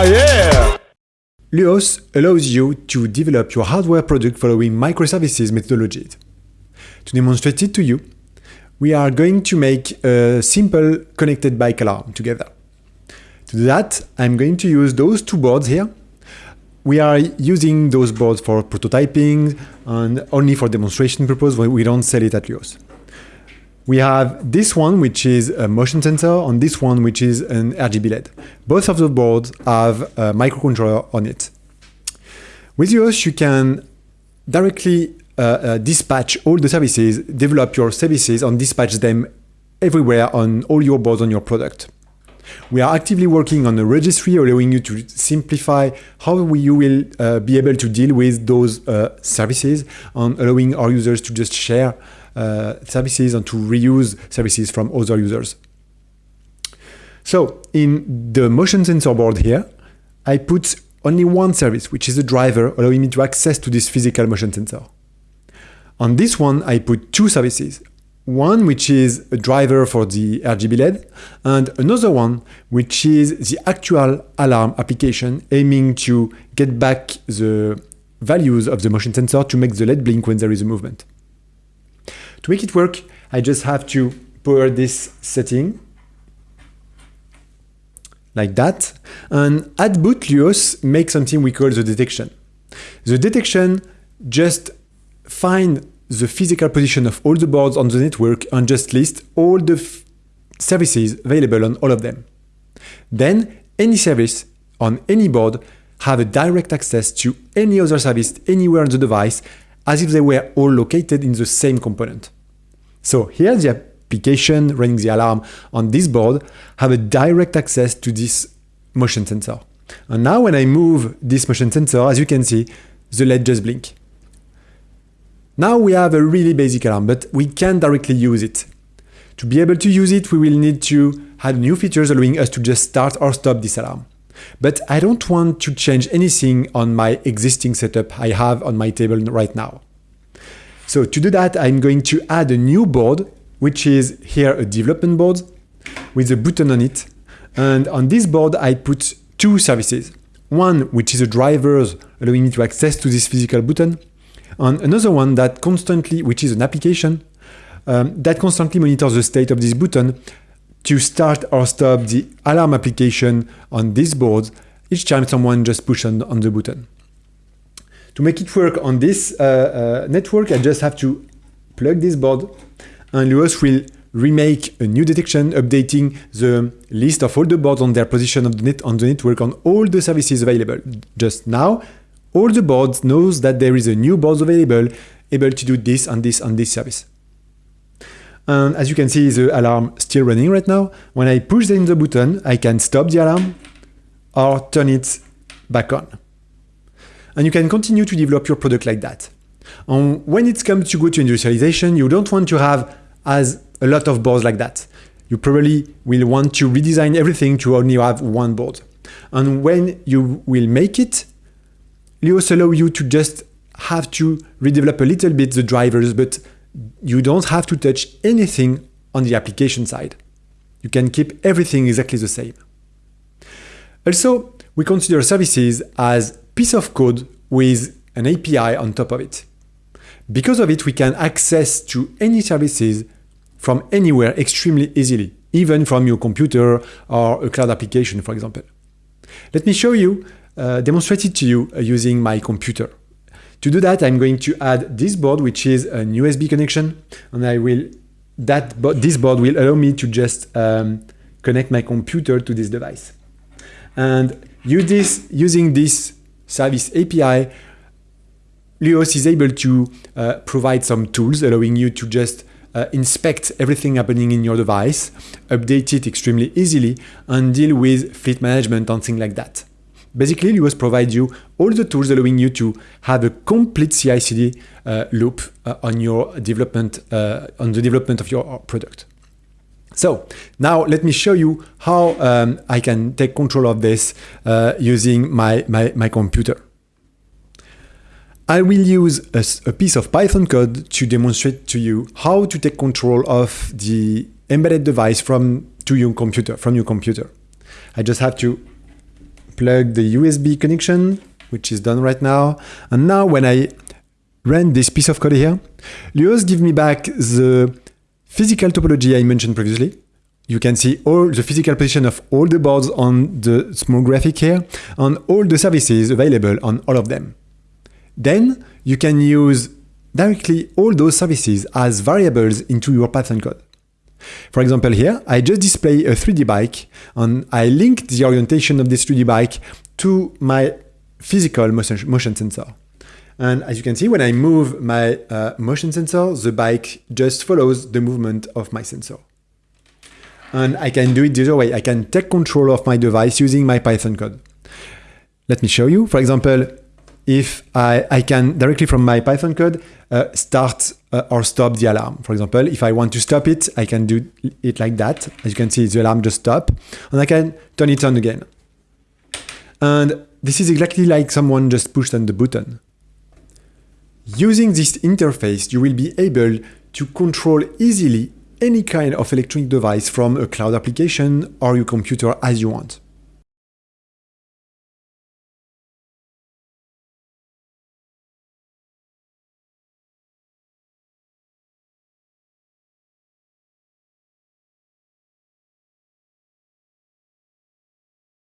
Oh yeah! Luos allows you to develop your hardware product following microservices methodologies. To demonstrate it to you, we are going to make a simple connected bike alarm together. To do that, I'm going to use those two boards here. We are using those boards for prototyping and only for demonstration purpose. We don't sell it at Luos. We have this one, which is a motion sensor, and this one, which is an RGB LED. Both of the boards have a microcontroller on it. With Luos, you can directly uh, uh, dispatch all the services, develop your services, and dispatch them everywhere on all your boards on your product. We are actively working on a registry allowing you to simplify how you will uh, be able to deal with those uh, services and allowing our users to just share Uh, services and to reuse services from other users. So in the motion sensor board here, I put only one service, which is a driver allowing me to access to this physical motion sensor. On this one, I put two services. One which is a driver for the RGB LED and another one which is the actual alarm application aiming to get back the values of the motion sensor to make the LED blink when there is a movement. To make it work, I just have to power this setting like that. And at boot, Luos makes something we call the detection. The detection just find the physical position of all the boards on the network and just list all the services available on all of them. Then any service on any board have a direct access to any other service anywhere on the device as if they were all located in the same component. So here the application running the alarm on this board have a direct access to this motion sensor. And now when I move this motion sensor, as you can see, the LED just blink. Now we have a really basic alarm, but we can directly use it. To be able to use it, we will need to add new features allowing us to just start or stop this alarm. But I don't want to change anything on my existing setup I have on my table right now. So to do that, I'm going to add a new board, which is here a development board with a button on it. And on this board, I put two services. One, which is a drivers allowing me to access to this physical button. And another one that constantly, which is an application, um, that constantly monitors the state of this button to start or stop the alarm application on this board each time someone just pushes on, on the button. To make it work on this uh, uh, network, I just have to plug this board and Luos will remake a new detection, updating the list of all the boards on their position on the, net, on the network on all the services available. Just now, all the boards knows that there is a new board available, able to do this and this and this service. And as you can see, the alarm still running right now. When I push in the button, I can stop the alarm or turn it back on and you can continue to develop your product like that. And when it comes to go to industrialization, you don't want to have as a lot of boards like that. You probably will want to redesign everything to only have one board. And when you will make it, Luos allow you to just have to redevelop a little bit the drivers, but you don't have to touch anything on the application side. You can keep everything exactly the same. Also, we consider services as piece of code with an API on top of it. Because of it, we can access to any services from anywhere extremely easily, even from your computer or a cloud application, for example. Let me show you, uh, demonstrate it to you uh, using my computer. To do that, I'm going to add this board, which is an USB connection, and I will that this board will allow me to just um, connect my computer to this device. And use this, using this service API, Luos is able to uh, provide some tools allowing you to just uh, inspect everything happening in your device, update it extremely easily, and deal with fleet management and things like that. Basically, Luos provides you all the tools allowing you to have a complete CI/CD uh, loop uh, on your development, uh, on the development of your product. So now let me show you how um, I can take control of this uh, using my, my, my, computer. I will use a, a, piece of Python code to demonstrate to you how to take control of the embedded device from to your computer, from your computer. I just have to plug the USB connection, which is done right now. And now when I run this piece of code here, Luos give me back the physical topology I mentioned previously. You can see all the physical position of all the boards on the small graphic here and all the services available on all of them. Then you can use directly all those services as variables into your Python code. For example here, I just display a 3D bike and I link the orientation of this 3D bike to my physical motion, motion sensor. And as you can see, when I move my uh, motion sensor, the bike just follows the movement of my sensor. And I can do it the other way. I can take control of my device using my Python code. Let me show you. For example, if I, I can directly from my Python code uh, start uh, or stop the alarm. For example, if I want to stop it, I can do it like that. As you can see, the alarm just stop and I can turn it on again. And this is exactly like someone just pushed on the button. Using this interface, you will be able to control easily any kind of electronic device from a cloud application or your computer as you want.